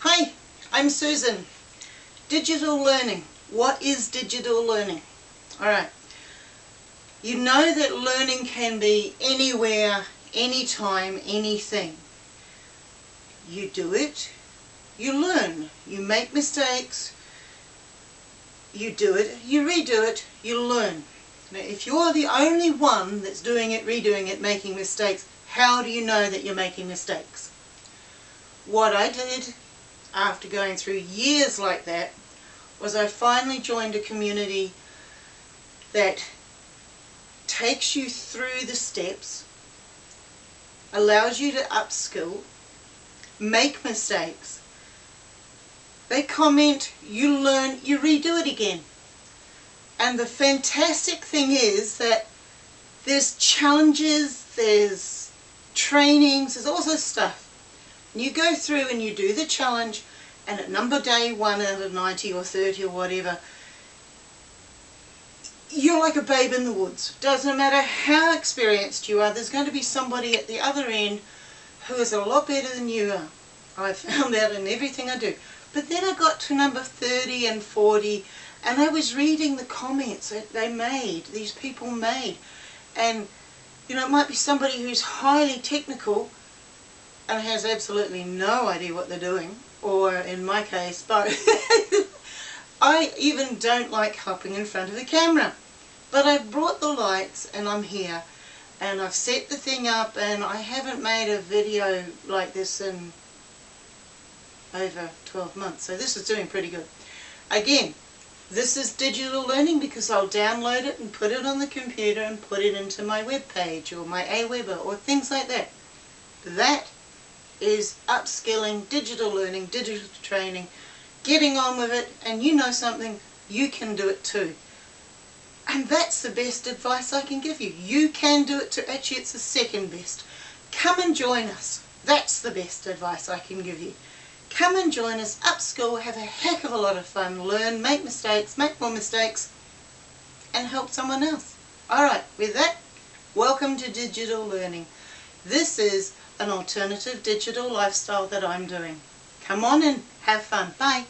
Hi, I'm Susan. Digital learning. What is digital learning? Alright. You know that learning can be anywhere, anytime, anything. You do it, you learn, you make mistakes, you do it, you redo it, you learn. Now if you're the only one that's doing it, redoing it, making mistakes, how do you know that you're making mistakes? What I did after going through years like that was I finally joined a community that takes you through the steps, allows you to upskill, make mistakes. They comment, you learn, you redo it again. And the fantastic thing is that there's challenges, there's trainings, there's all this stuff. You go through and you do the challenge and at number day 1 out of 90 or 30 or whatever, you're like a babe in the woods. Doesn't matter how experienced you are, there's going to be somebody at the other end who is a lot better than you are. I found that in everything I do. But then I got to number 30 and 40 and I was reading the comments that they made, these people made. And, you know, it might be somebody who's highly technical has absolutely no idea what they're doing. Or, in my case, but I even don't like hopping in front of the camera. But I've brought the lights and I'm here. And I've set the thing up and I haven't made a video like this in over 12 months. So this is doing pretty good. Again, this is digital learning because I'll download it and put it on the computer and put it into my web page or my Aweber or things like that. That is upskilling, digital learning, digital training, getting on with it and you know something, you can do it too. And that's the best advice I can give you. You can do it too. Actually, it's the second best. Come and join us. That's the best advice I can give you. Come and join us, upskill, have a heck of a lot of fun, learn, make mistakes, make more mistakes, and help someone else. Alright, with that, welcome to Digital Learning. This is an alternative digital lifestyle that I'm doing. Come on and have fun. Bye.